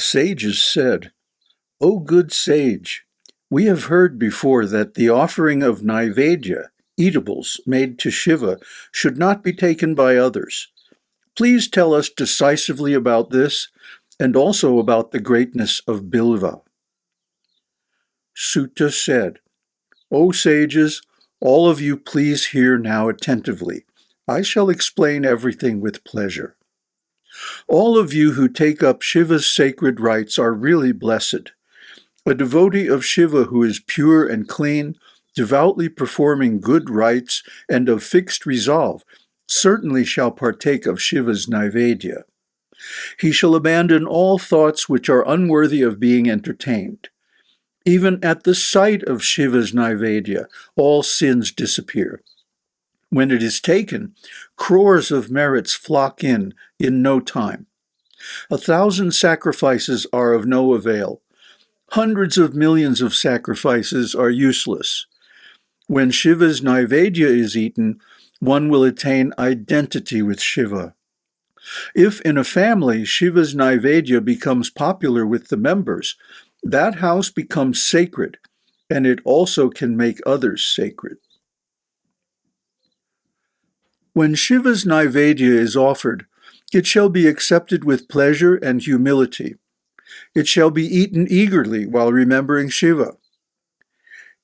sages said, O good sage, we have heard before that the offering of Naivedya, eatables made to Shiva, should not be taken by others. Please tell us decisively about this and also about the greatness of Bilva. Suta said, O sages, all of you please hear now attentively. I shall explain everything with pleasure. All of you who take up Shiva's sacred rites are really blessed. A devotee of Shiva who is pure and clean, devoutly performing good rites, and of fixed resolve, certainly shall partake of Shiva's Naivedya. He shall abandon all thoughts which are unworthy of being entertained. Even at the sight of Shiva's Naivedya, all sins disappear. When it is taken, crores of merits flock in in no time. A thousand sacrifices are of no avail. Hundreds of millions of sacrifices are useless. When Shiva's Naivedya is eaten, one will attain identity with Shiva. If in a family Shiva's Naivedya becomes popular with the members, that house becomes sacred, and it also can make others sacred. When Shiva's Naivedya is offered, it shall be accepted with pleasure and humility. It shall be eaten eagerly while remembering Shiva.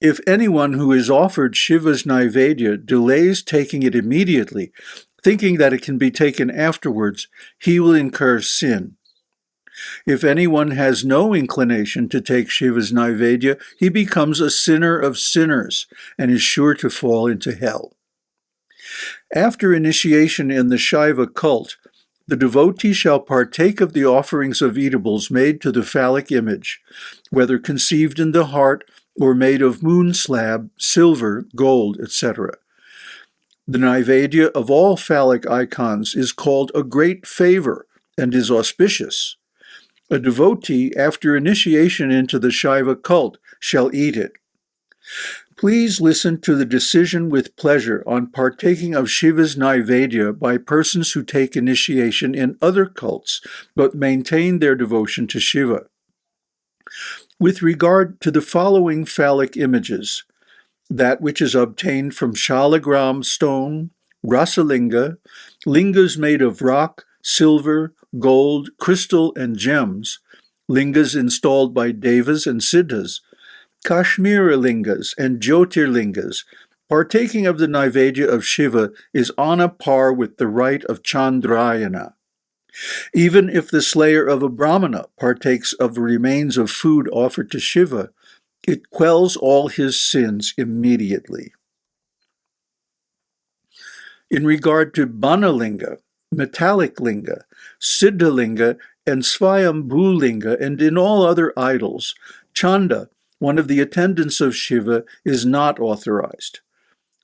If anyone who is offered Shiva's Naivedya delays taking it immediately, thinking that it can be taken afterwards, he will incur sin. If anyone has no inclination to take Shiva's Naivedya, he becomes a sinner of sinners and is sure to fall into hell. After initiation in the Shaiva cult, the devotee shall partake of the offerings of eatables made to the phallic image, whether conceived in the heart or made of moon slab, silver, gold, etc. The Naivedya of all phallic icons is called a great favor and is auspicious. A devotee, after initiation into the Shaiva cult, shall eat it. Please listen to the decision with pleasure on partaking of Shiva's Naivedya by persons who take initiation in other cults but maintain their devotion to Shiva. With regard to the following phallic images, that which is obtained from shalagram stone, rasalinga, lingas made of rock, silver, gold, crystal, and gems, lingas installed by devas and siddhas, Kashmira lingas and Jyotirlingas, partaking of the Naivedya of Shiva is on a par with the rite of Chandrayana. Even if the slayer of a Brahmana partakes of the remains of food offered to Shiva, it quells all his sins immediately. In regard to Banalinga, metallic linga, Siddhalinga, and Swayambhulinga, and in all other idols, Chanda, one of the attendants of Shiva, is not authorized.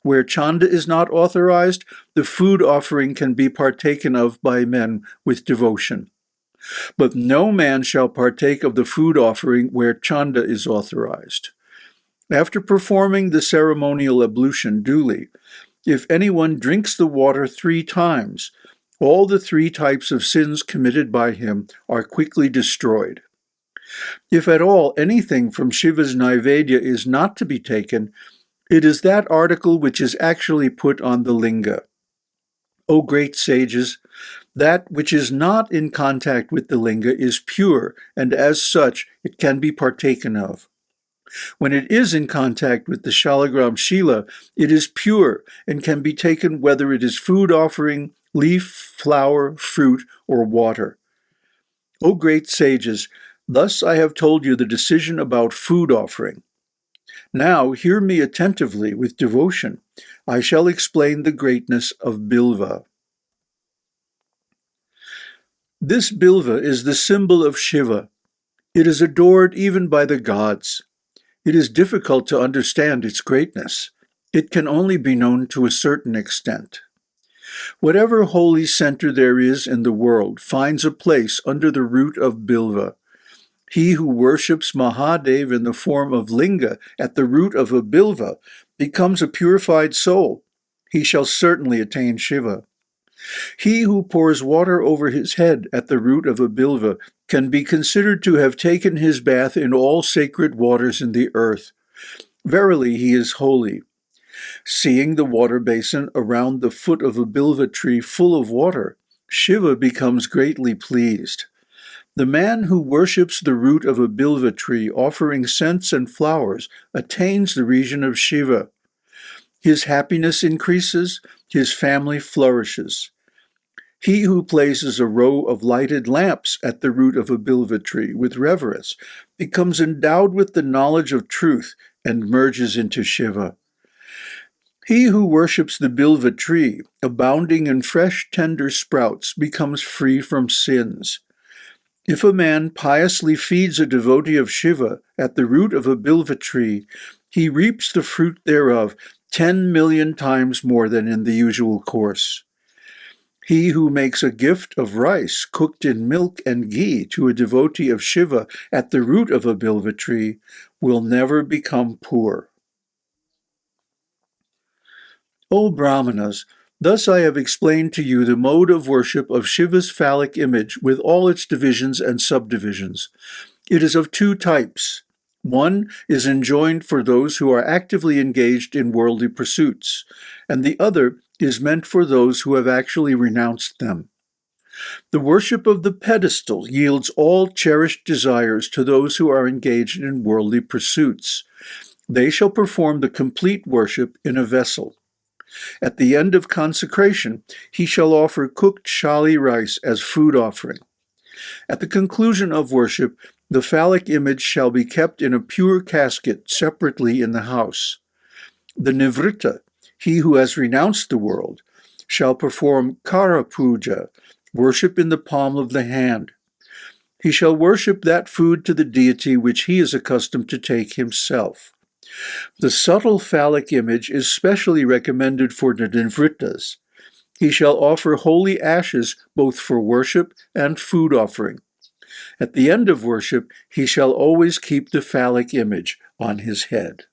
Where Chanda is not authorized, the food offering can be partaken of by men with devotion. But no man shall partake of the food offering where Chanda is authorized. After performing the ceremonial ablution duly, if anyone drinks the water three times, all the three types of sins committed by him are quickly destroyed. If at all anything from Shiva's Naivedya is not to be taken, it is that article which is actually put on the linga. O great sages, that which is not in contact with the linga is pure, and as such it can be partaken of. When it is in contact with the shalagram shila, it is pure and can be taken whether it is food offering, leaf, flower, fruit, or water. O great sages, Thus I have told you the decision about food offering. Now hear me attentively with devotion. I shall explain the greatness of Bilva. This Bilva is the symbol of Shiva. It is adored even by the gods. It is difficult to understand its greatness. It can only be known to a certain extent. Whatever holy center there is in the world finds a place under the root of Bilva. He who worships Mahadev in the form of linga at the root of a bilva becomes a purified soul. He shall certainly attain Shiva. He who pours water over his head at the root of a bilva can be considered to have taken his bath in all sacred waters in the earth. Verily he is holy. Seeing the water basin around the foot of a bilva tree full of water, Shiva becomes greatly pleased. The man who worships the root of a bilva tree offering scents and flowers attains the region of Shiva. His happiness increases, his family flourishes. He who places a row of lighted lamps at the root of a bilva tree with reverence becomes endowed with the knowledge of truth and merges into Shiva. He who worships the bilva tree, abounding in fresh tender sprouts, becomes free from sins. If a man piously feeds a devotee of Shiva at the root of a bilva tree, he reaps the fruit thereof ten million times more than in the usual course. He who makes a gift of rice cooked in milk and ghee to a devotee of Shiva at the root of a bilva tree will never become poor. O Brahmanas, thus I have explained to you the mode of worship of Shiva's phallic image with all its divisions and subdivisions. It is of two types. One is enjoined for those who are actively engaged in worldly pursuits, and the other is meant for those who have actually renounced them. The worship of the pedestal yields all cherished desires to those who are engaged in worldly pursuits. They shall perform the complete worship in a vessel. At the end of consecration, he shall offer cooked shali rice as food offering. At the conclusion of worship, the phallic image shall be kept in a pure casket separately in the house. The nivritta, he who has renounced the world, shall perform kara puja, worship in the palm of the hand. He shall worship that food to the deity which he is accustomed to take himself. The subtle phallic image is specially recommended for the nivrittas. He shall offer holy ashes both for worship and food offering. At the end of worship, he shall always keep the phallic image on his head.